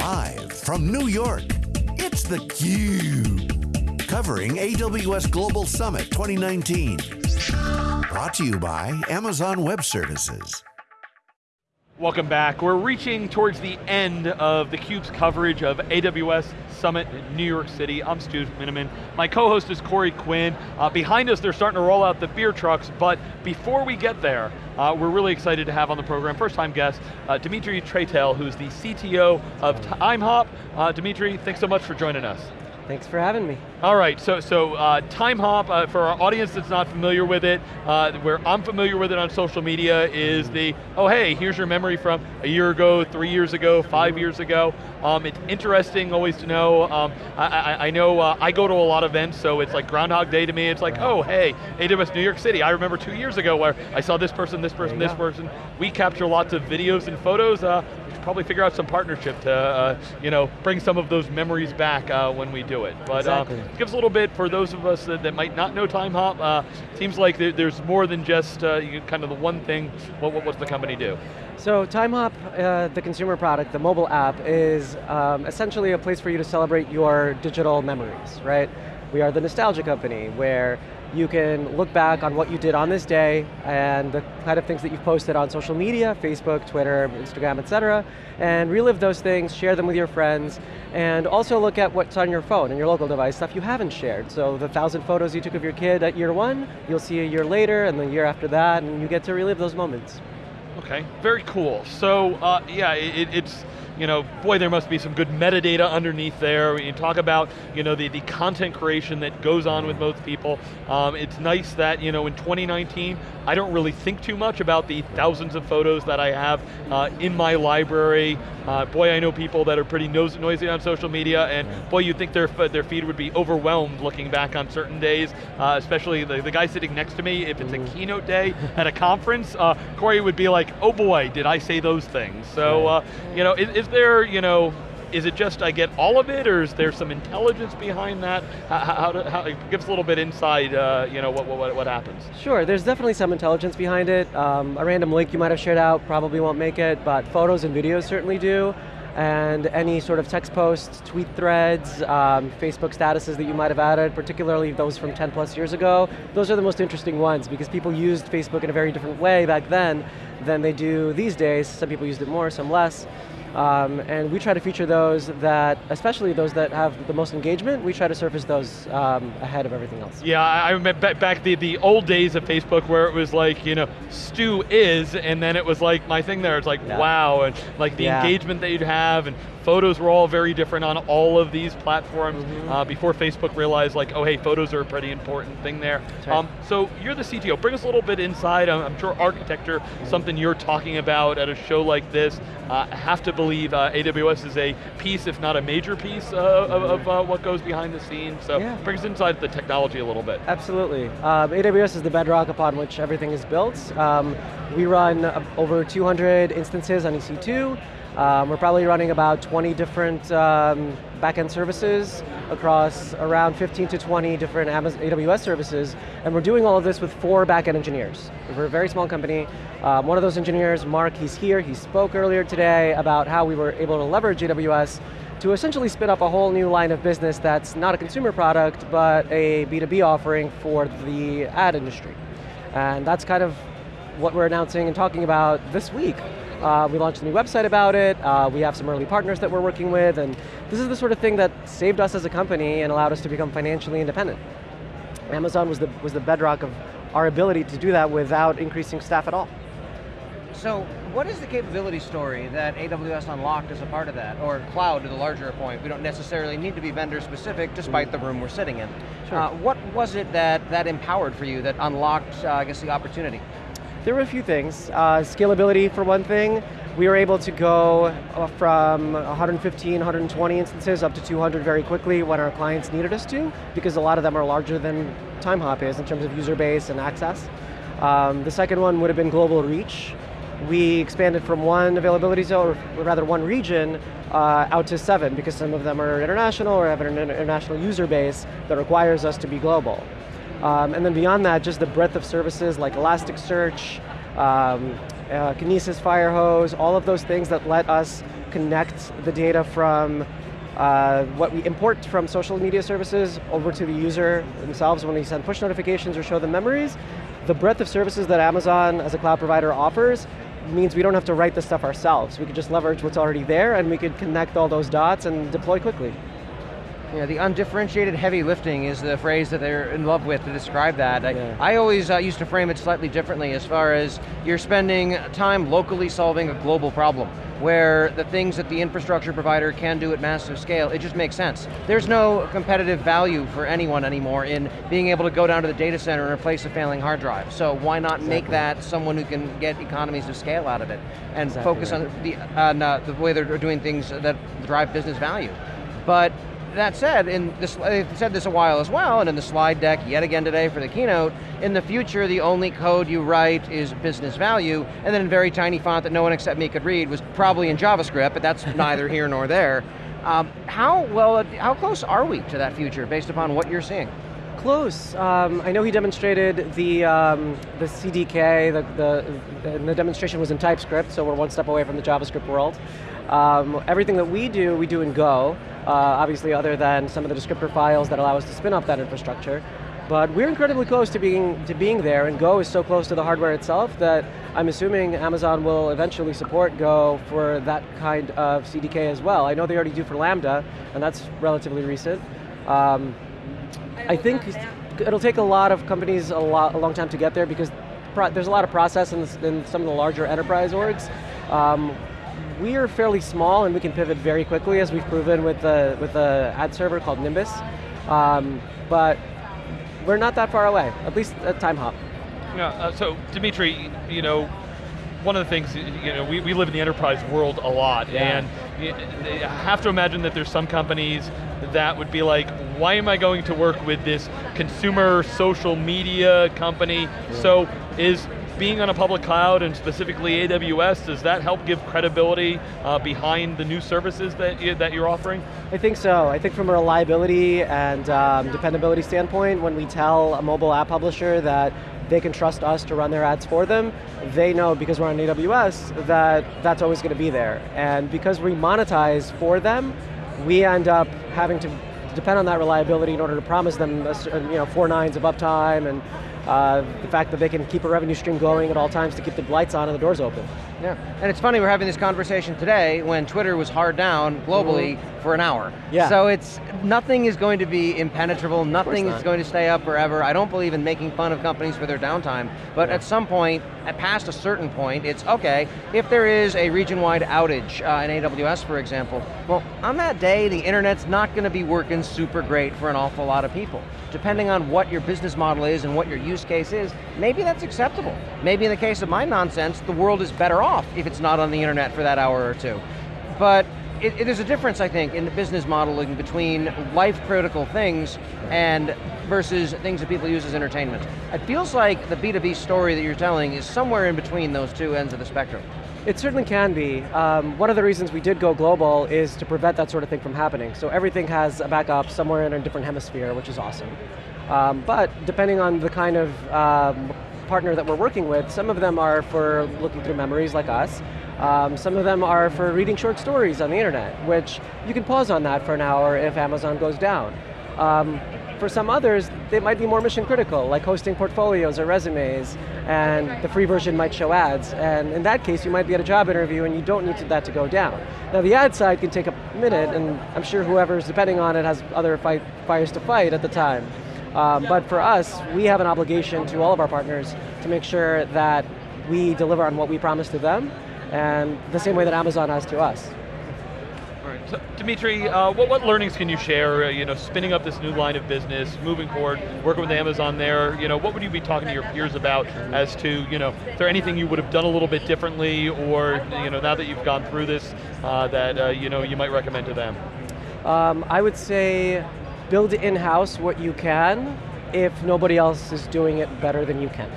Live from New York, it's theCUBE. Covering AWS Global Summit 2019. Brought to you by Amazon Web Services. Welcome back. We're reaching towards the end of theCUBE's coverage of AWS Summit in New York City. I'm Stu Miniman. My co-host is Corey Quinn. Uh, behind us, they're starting to roll out the beer trucks, but before we get there, uh, we're really excited to have on the program, first time guest, uh, Dimitri Traytel, who's the CTO of TimeHop. Uh, Dimitri, thanks so much for joining us. Thanks for having me. All right, so, so uh, TimeHop, uh, for our audience that's not familiar with it, uh, where I'm familiar with it on social media is the, oh hey, here's your memory from a year ago, three years ago, five years ago. Um, it's interesting always to know, um, I, I, I, know uh, I go to a lot of events, so it's like Groundhog Day to me, it's like, oh hey, AWS New York City, I remember two years ago where I saw this person, this person, this go. person. We capture lots of videos and photos, uh, probably figure out some partnership to, uh, you know, bring some of those memories back when we do it. But exactly. give us a little bit for those of us that, that might not know TimeHop. Uh, seems like there, there's more than just uh, kind of the one thing. What, what, what's the company do? So TimeHop, uh, the consumer product, the mobile app, is um, essentially a place for you to celebrate your digital memories, right? We are the nostalgia company where you can look back on what you did on this day and the kind of things that you've posted on social media, Facebook, Twitter, Instagram, et cetera, and relive those things, share them with your friends, and also look at what's on your phone and your local device, stuff you haven't shared. So the thousand photos you took of your kid at year one, you'll see a year later and the year after that, and you get to relive those moments. Okay, very cool. So uh, yeah, it, it's, you know, boy, there must be some good metadata underneath there. You talk about, you know, the, the content creation that goes on with most people. Um, it's nice that, you know, in 2019, I don't really think too much about the thousands of photos that I have uh, in my library. Uh, boy, I know people that are pretty noisy on social media, and boy, you'd think their, their feed would be overwhelmed looking back on certain days, uh, especially the, the guy sitting next to me, if it's a mm. keynote day at a conference, uh, Corey would be like, oh boy, did I say those things. So, uh, you know, is, is there, you know, is it just I get all of it, or is there some intelligence behind that? How, how, how give us a little bit inside, uh, you know, what, what, what happens? Sure, there's definitely some intelligence behind it. Um, a random link you might have shared out probably won't make it, but photos and videos certainly do and any sort of text posts, tweet threads, um, Facebook statuses that you might have added, particularly those from 10 plus years ago, those are the most interesting ones because people used Facebook in a very different way back then than they do these days. Some people used it more, some less. Um, and we try to feature those that, especially those that have the most engagement, we try to surface those um, ahead of everything else. Yeah, I remember back the, the old days of Facebook where it was like, you know, Stu is, and then it was like my thing there, it's like, yeah. wow, and like the yeah. engagement that you'd have, and photos were all very different on all of these platforms mm -hmm. uh, before Facebook realized like, oh hey, photos are a pretty important thing there. Right. Um, so you're the CTO, bring us a little bit inside, I'm, I'm sure architecture, mm -hmm. something you're talking about at a show like this, uh, have to believe uh, AWS is a piece, if not a major piece uh, of, of uh, what goes behind the scenes. So yeah. bring us inside the technology a little bit. Absolutely. Um, AWS is the bedrock upon which everything is built. Um, we run over 200 instances on EC2. Um, we're probably running about 20 different um, backend services across around 15 to 20 different AWS services, and we're doing all of this with four backend engineers. We're a very small company. Um, one of those engineers, Mark, he's here, he spoke earlier today about how we were able to leverage AWS to essentially spin up a whole new line of business that's not a consumer product, but a B2B offering for the ad industry. And that's kind of what we're announcing and talking about this week. Uh, we launched a new website about it. Uh, we have some early partners that we're working with, and this is the sort of thing that saved us as a company and allowed us to become financially independent. Amazon was the, was the bedrock of our ability to do that without increasing staff at all. So, what is the capability story that AWS unlocked as a part of that? Or cloud to the larger point, we don't necessarily need to be vendor specific despite the room we're sitting in. Sure. Uh, what was it that, that empowered for you, that unlocked, uh, I guess, the opportunity? There were a few things. Uh, scalability for one thing. We were able to go uh, from 115, 120 instances up to 200 very quickly when our clients needed us to, because a lot of them are larger than TimeHop is in terms of user base and access. Um, the second one would have been global reach. We expanded from one availability zone, or rather one region, uh, out to seven, because some of them are international or have an international user base that requires us to be global. Um, and then beyond that, just the breadth of services like Elasticsearch, um, uh, Kinesis Firehose, all of those things that let us connect the data from uh, what we import from social media services over to the user themselves when we send push notifications or show them memories. The breadth of services that Amazon as a cloud provider offers means we don't have to write the stuff ourselves. We could just leverage what's already there and we could connect all those dots and deploy quickly. Yeah, the undifferentiated heavy lifting is the phrase that they're in love with to describe that. Yeah. I, I, always uh, used to frame it slightly differently as far as you're spending time locally solving a global problem where the things that the infrastructure provider can do at massive scale, it just makes sense. There's no competitive value for anyone anymore in being able to go down to the data center and replace a failing hard drive. So why not exactly. make that someone who can get economies of scale out of it and exactly focus right. on, the, on uh, the way they're doing things that drive business value. But that said, in this, they said this a while as well, and in the slide deck yet again today for the keynote, in the future the only code you write is business value, and then in very tiny font that no one except me could read was probably in JavaScript, but that's neither here nor there. Um, how well, how close are we to that future based upon what you're seeing? Close. Um, I know he demonstrated the um, the CDK. The, the, the demonstration was in TypeScript, so we're one step away from the JavaScript world. Um, everything that we do, we do in Go. Uh, obviously, other than some of the descriptor files that allow us to spin up that infrastructure. But we're incredibly close to being to being there, and Go is so close to the hardware itself that I'm assuming Amazon will eventually support Go for that kind of CDK as well. I know they already do for Lambda, and that's relatively recent. Um, I think it'll take a lot of companies a, lot, a long time to get there because there's a lot of process in, in, some of the larger enterprise orgs. Um, we are fairly small and we can pivot very quickly as we've proven with the, with the ad server called Nimbus. Um, but we're not that far away, at least at Timehop. Yeah, uh, so Dimitri, you know, one of the things, you know, we, we live in the enterprise world a lot, yeah. and you have to imagine that there's some companies that would be like, why am I going to work with this consumer social media company? Yeah. So is being on a public cloud and specifically AWS, does that help give credibility uh, behind the new services that, you, that you're offering? I think so. I think from a reliability and um, dependability standpoint, when we tell a mobile app publisher that they can trust us to run their ads for them, they know because we're on AWS that that's always going to be there. And because we monetize for them, we end up having to depend on that reliability in order to promise them you know, four nines of uptime and uh, the fact that they can keep a revenue stream going at all times to keep the lights on and the doors open. Yeah, and it's funny we're having this conversation today when Twitter was hard down globally mm for an hour. Yeah. So it's, nothing is going to be impenetrable, nothing is going to stay up forever. I don't believe in making fun of companies for their downtime, but yeah. at some point, at past a certain point, it's okay, if there is a region-wide outage uh, in AWS, for example, well, on that day, the internet's not going to be working super great for an awful lot of people. Depending on what your business model is and what your use case is, maybe that's acceptable. Maybe in the case of my nonsense, the world is better off if it's not on the internet for that hour or two. But it, it is a difference, I think, in the business modeling between life-critical things and versus things that people use as entertainment. It feels like the B2B story that you're telling is somewhere in between those two ends of the spectrum. It certainly can be. Um, one of the reasons we did go global is to prevent that sort of thing from happening. So everything has a backup somewhere in a different hemisphere, which is awesome. Um, but depending on the kind of um, partner that we're working with, some of them are for looking through memories like us. Um, some of them are for reading short stories on the internet, which you can pause on that for an hour if Amazon goes down. Um, for some others, they might be more mission critical, like hosting portfolios or resumes, and the free version might show ads. And in that case, you might be at a job interview and you don't need that to go down. Now the ad side can take a minute, and I'm sure whoever's depending on it has other fight, fires to fight at the time. Um, but for us, we have an obligation to all of our partners to make sure that we deliver on what we promise to them, and the same way that Amazon has to us. All right, so Dimitri, uh, what, what learnings can you share, uh, you know, spinning up this new line of business, moving forward, working with Amazon there, you know, what would you be talking to your peers about as to, you know, is there anything you would have done a little bit differently, or, you know, now that you've gone through this, uh, that, uh, you know, you might recommend to them? Um, I would say build in-house what you can if nobody else is doing it better than you can.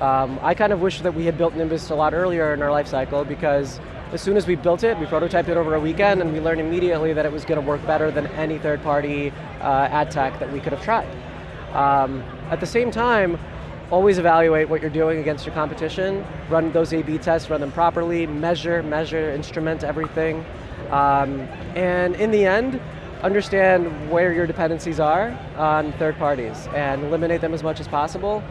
Um, I kind of wish that we had built Nimbus a lot earlier in our life cycle because as soon as we built it, we prototyped it over a weekend and we learned immediately that it was going to work better than any third-party uh, ad tech that we could have tried. Um, at the same time, always evaluate what you're doing against your competition, run those A-B tests, run them properly, measure, measure, instrument everything. Um, and in the end, understand where your dependencies are on third parties and eliminate them as much as possible.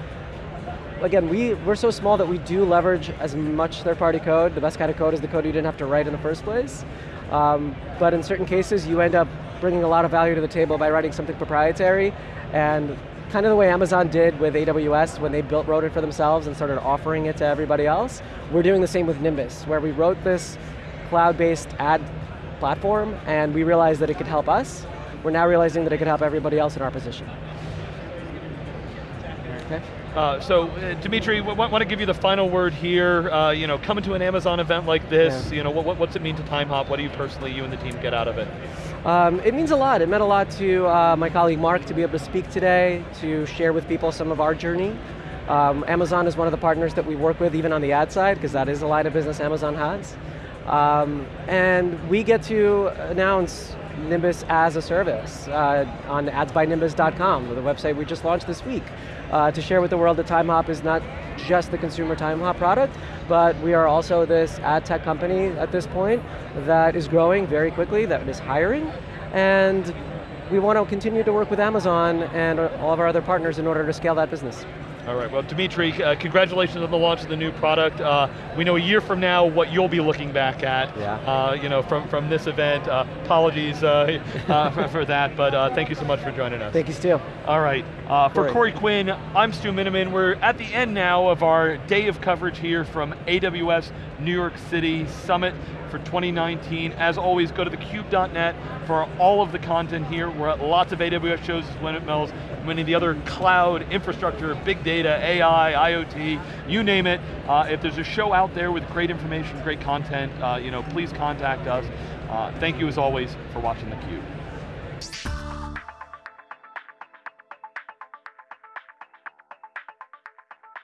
Again, we, we're so small that we do leverage as much third-party code. The best kind of code is the code you didn't have to write in the first place. Um, but in certain cases, you end up bringing a lot of value to the table by writing something proprietary, and kind of the way Amazon did with AWS when they built wrote it for themselves and started offering it to everybody else. We're doing the same with Nimbus, where we wrote this cloud-based ad platform, and we realized that it could help us. We're now realizing that it could help everybody else in our position. Okay. Uh, so, uh, Dimitri, want to give you the final word here. Uh, you know, coming to an Amazon event like this, yeah. you know, what, what's it mean to Timehop? What do you personally, you and the team, get out of it? Um, it means a lot. It meant a lot to uh, my colleague Mark to be able to speak today, to share with people some of our journey. Um, Amazon is one of the partners that we work with, even on the ad side, because that is a line of business Amazon has. Um, and we get to announce Nimbus as a service uh, on adsbynimbus.com, the website we just launched this week, uh, to share with the world that TimeHop is not just the consumer TimeHop product, but we are also this ad tech company at this point that is growing very quickly, that is hiring, and we want to continue to work with Amazon and all of our other partners in order to scale that business. All right, well Dimitri, uh, congratulations on the launch of the new product. Uh, we know a year from now what you'll be looking back at, yeah. Uh, you know, from, from this event. Uh, apologies uh, uh, for, for, that, but thank you so much for joining us. Thank you, Stu. All right, for Great. Corey Quinn, I'm Stu Miniman. We're at the end now of our day of coverage here from AWS New York City Summit for 2019. As always, go to thecube.net for all of the content here. We're at lots of AWS shows Windmills, many of the other cloud, infrastructure, big data, AI, IoT, you name it. Uh, if there's a show out there with great information, great content, uh, you know, please contact us. Uh, thank you as always for watching theCUBE.